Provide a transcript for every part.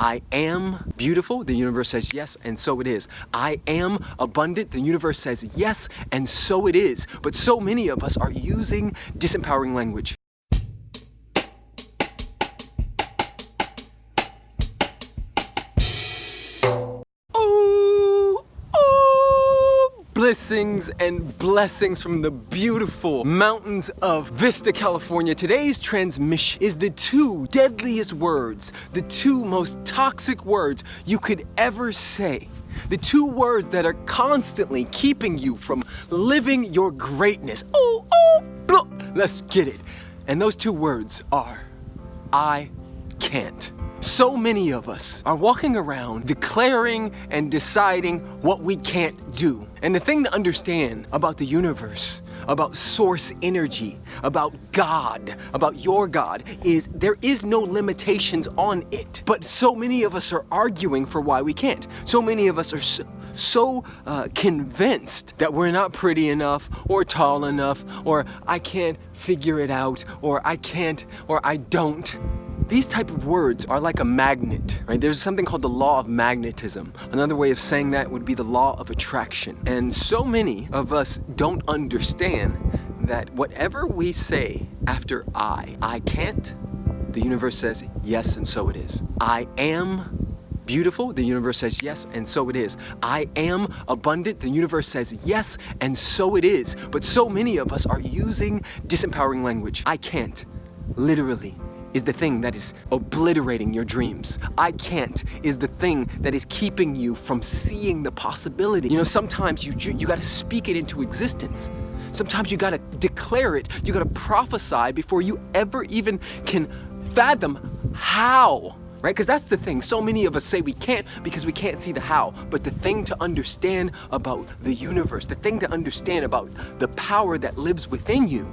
I am beautiful, the universe says yes, and so it is. I am abundant, the universe says yes, and so it is. But so many of us are using disempowering language. Blessings and blessings from the beautiful mountains of Vista, California. Today's transmission is the two deadliest words, the two most toxic words you could ever say. The two words that are constantly keeping you from living your greatness. Oh, oh, blah. Let's get it. And those two words are, I can't. So many of us are walking around declaring and deciding what we can't do. And the thing to understand about the universe, about source energy, about God, about your God, is there is no limitations on it. But so many of us are arguing for why we can't. So many of us are so, so uh, convinced that we're not pretty enough or tall enough or I can't figure it out or I can't or I don't. These type of words are like a magnet, right? There's something called the law of magnetism. Another way of saying that would be the law of attraction. And so many of us don't understand that whatever we say after I, I can't, the universe says yes and so it is. I am beautiful, the universe says yes, and so it is. I am abundant, the universe says yes, and so it is. But so many of us are using disempowering language. I can't, literally is the thing that is obliterating your dreams. I can't is the thing that is keeping you from seeing the possibility. You know, sometimes you, you gotta speak it into existence. Sometimes you gotta declare it. You gotta prophesy before you ever even can fathom how right? Because that's the thing. So many of us say we can't because we can't see the how. But the thing to understand about the universe, the thing to understand about the power that lives within you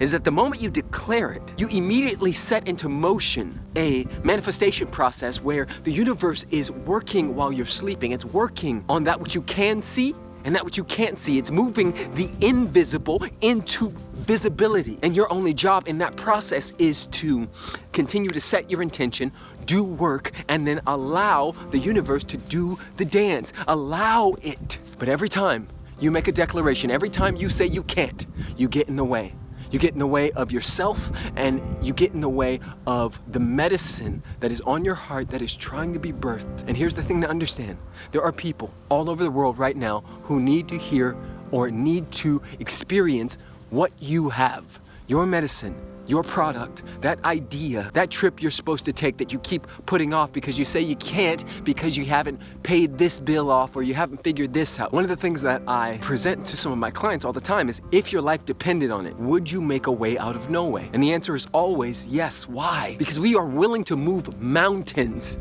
is that the moment you declare it, you immediately set into motion a manifestation process where the universe is working while you're sleeping. It's working on that which you can see and that which you can't see. It's moving the invisible into visibility. And your only job in that process is to continue to set your intention, do work, and then allow the universe to do the dance. Allow it. But every time you make a declaration, every time you say you can't, you get in the way. You get in the way of yourself and you get in the way of the medicine that is on your heart that is trying to be birthed. And here's the thing to understand. There are people all over the world right now who need to hear or need to experience what you have. Your medicine, your product, that idea, that trip you're supposed to take that you keep putting off because you say you can't because you haven't paid this bill off or you haven't figured this out. One of the things that I present to some of my clients all the time is if your life depended on it, would you make a way out of no way? And the answer is always yes. Why? Because we are willing to move mountains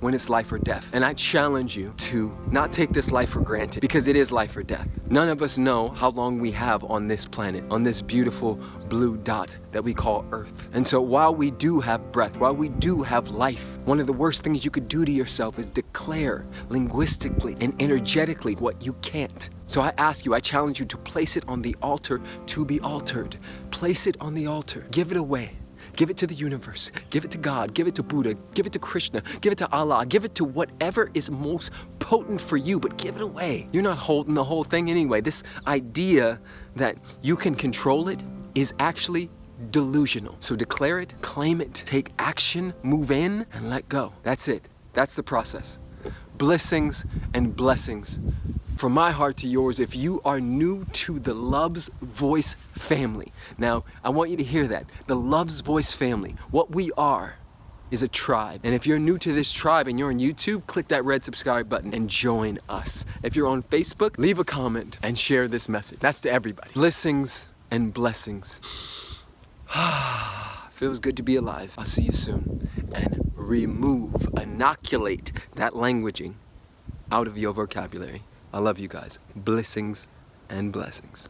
when it's life or death. And I challenge you to not take this life for granted because it is life or death. None of us know how long we have on this planet, on this beautiful blue dot that we call Earth. And so while we do have breath, while we do have life, one of the worst things you could do to yourself is declare linguistically and energetically what you can't. So I ask you, I challenge you to place it on the altar to be altered. Place it on the altar. Give it away. Give it to the universe. Give it to God. Give it to Buddha. Give it to Krishna. Give it to Allah. Give it to whatever is most potent for you, but give it away. You're not holding the whole thing anyway. This idea that you can control it is actually delusional. So declare it, claim it, take action, move in, and let go. That's it. That's the process. Blessings and blessings from my heart to yours if you are new to the Love's Voice family. Now, I want you to hear that. The Love's Voice family. What we are is a tribe. And if you're new to this tribe and you're on YouTube, click that red subscribe button and join us. If you're on Facebook, leave a comment and share this message. That's to everybody. Blessings and blessings. Feels good to be alive. I'll see you soon. And remove, inoculate that languaging out of your vocabulary. I love you guys. Blessings and blessings.